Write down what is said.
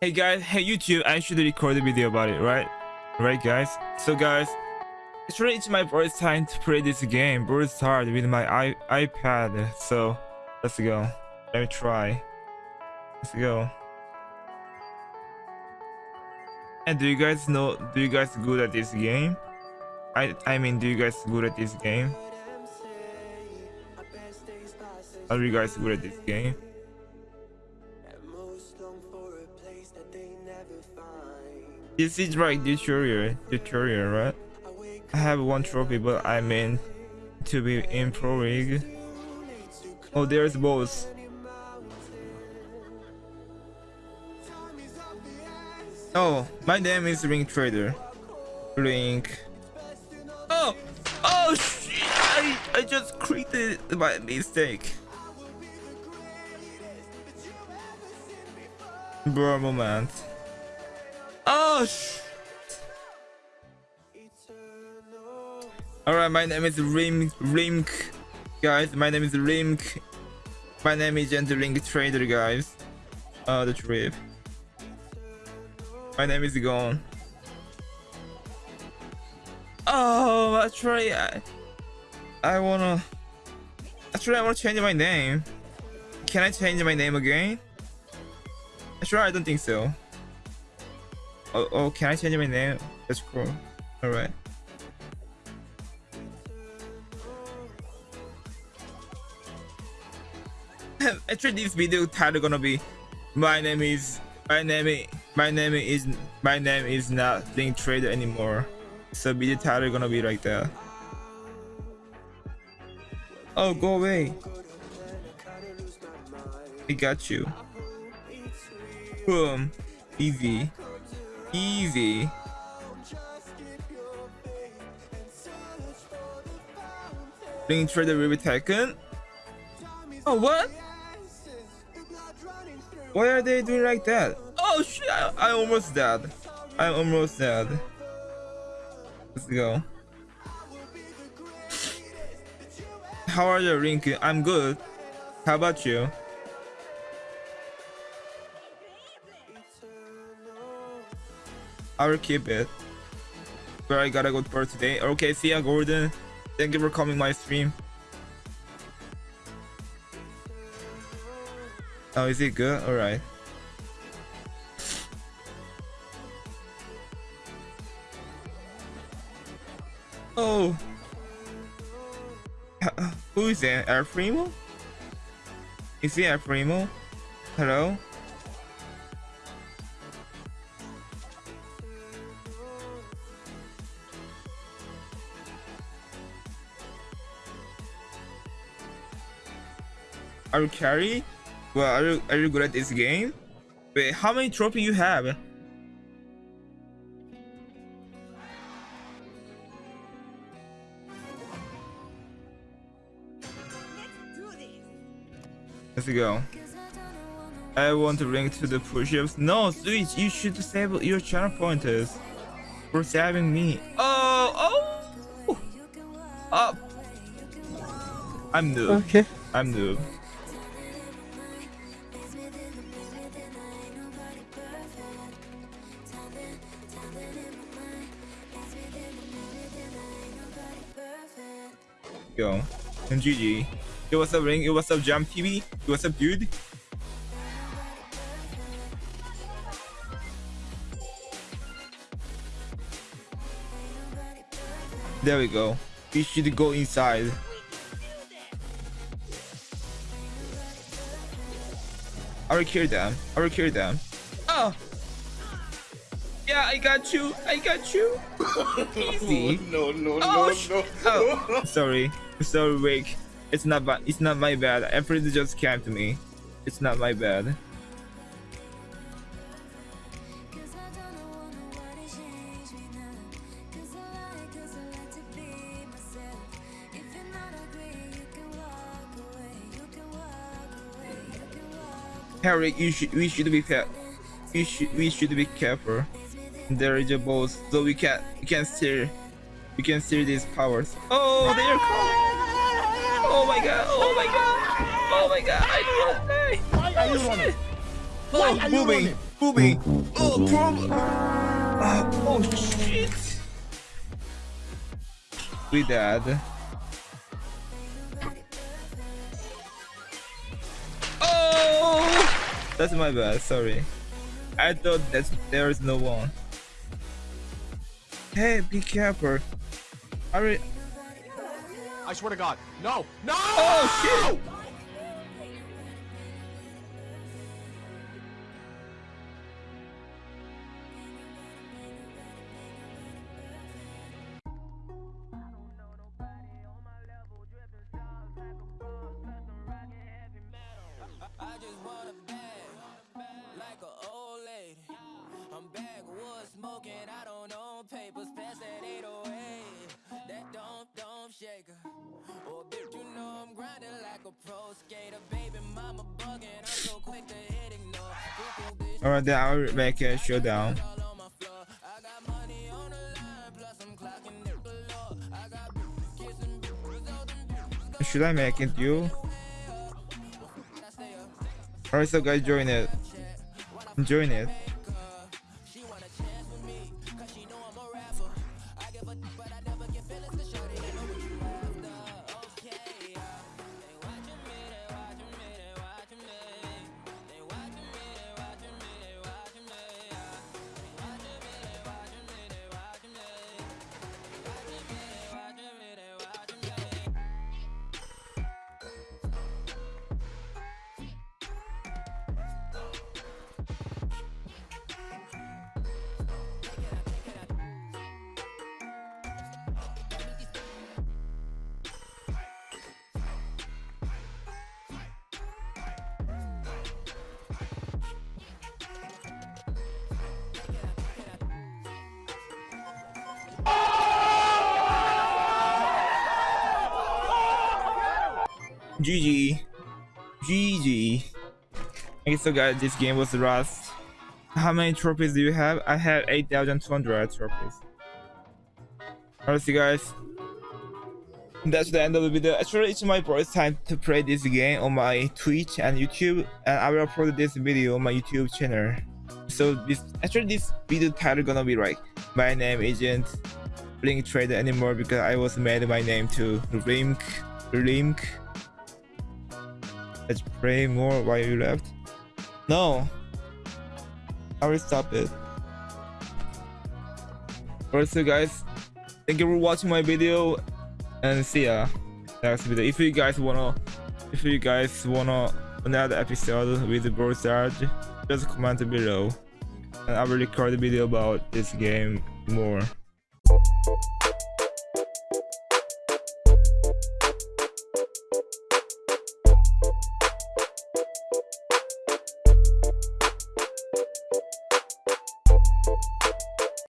Hey guys, hey YouTube, I should record a video about it, right? Right guys? So guys, actually it's my first time to play this game, Brawl Stars with my I iPad. So let's go. Let me try. Let's go. And do you guys know, do you guys good at this game? I I mean, do you guys good at this game? Are you guys good at this game? This is like tutorial, tutorial, right? I have one trophy, but I mean to be in pro league. Oh, there's both. Oh, my name is Ring Trader. Link. Oh, oh shit! I I just created by mistake. Bro, moment. Oh, Alright, my name is Rim Rimk. Guys, my name is Rimk. My name is Gentle Link Trader, guys. Oh, the trip. My name is gone. Oh, actually, I, I wanna. Actually, I wanna change my name. Can I change my name again? Sure, I don't think so. Oh, oh, can I change my name? That's cool. Alright. Actually, this video title gonna be my name is my name my name is my name is not Link Trader anymore. So video title gonna be like that. Oh, go away. I got you. Boom. Easy. Easy. Link Trader will be taken. Oh, what? Why are they doing like that? Oh shit, I, I almost dead. I'm almost dead. Let's go. How are you, Link? I'm good. How about you? I will keep it. But I gotta go for today. Okay, see ya, Gordon. Thank you for coming my stream. Oh, is it good? Alright. Oh. Who is that? El Primo? Is he El Primo? Hello? Are you carry? Well, are you, are you good at this game? Wait, how many trophy you have? Let's go. I want to link to the push-ups. No, Switch, you should disable your channel pointers for saving me. Oh, oh, up. I'm noob. Okay. I'm noob. Go. And GG. Yo, what's up, Ring? Yo, what's up, Jam TV? Yo, what's up, dude? There we go. We should go inside. I will kill them. I will kill them. Oh! Yeah, I got you. I got you. Easy. No, no, Oh, no, no. oh. sorry. Sorry, Rick. It's not bad. It's not my bad. Everything just came to me. It's not my bad. Harry, you should we should be fair. We should we should be careful. There is a boss, so we can we can steer we can steer these powers. Oh, they are coming! Oh my god! Oh my god! Oh my god! I don't die! Why are you running? Oh, Why are you moving! running? Ruby. Oh, problem. Uh, oh shit. We dead. Oh, that's my bad. Sorry. I thought that there is no one. Hey, be careful. Hurry. I swear to God. No! No! Oh shit! I just want a bag, like an old lady. I'm backwood smoking, I don't own papers, don't, don't shake her. Oh, bitch, you know I'm grinding like a pro skater. Baby, mama bugging, I'm so quick to hit ignore. Alright, then I'll make a showdown. all on my floor. I got money on the line, plus I'm clocking it below. I got kissing bitches, all them bitches Should I make it you? I stay up. Alright, so guys, join it. Join it. GG. GG. Okay, so guys, this game was Rust. How many trophies do you have? I have 8,200 trophies. Alright, see guys. That's the end of the video. Actually, it's my first time to play this game on my Twitch and YouTube, and I will upload this video on my YouTube channel. So this actually this video title gonna be like my name isn't Blink Trader anymore because I was made my name to Link Link Let's pray more while you left. No. I will stop it. Alright, so guys, thank you for watching my video and see ya next video. If you guys wanna, if you guys wanna another episode with Brothard, just comment below, and I will record a video about this game more.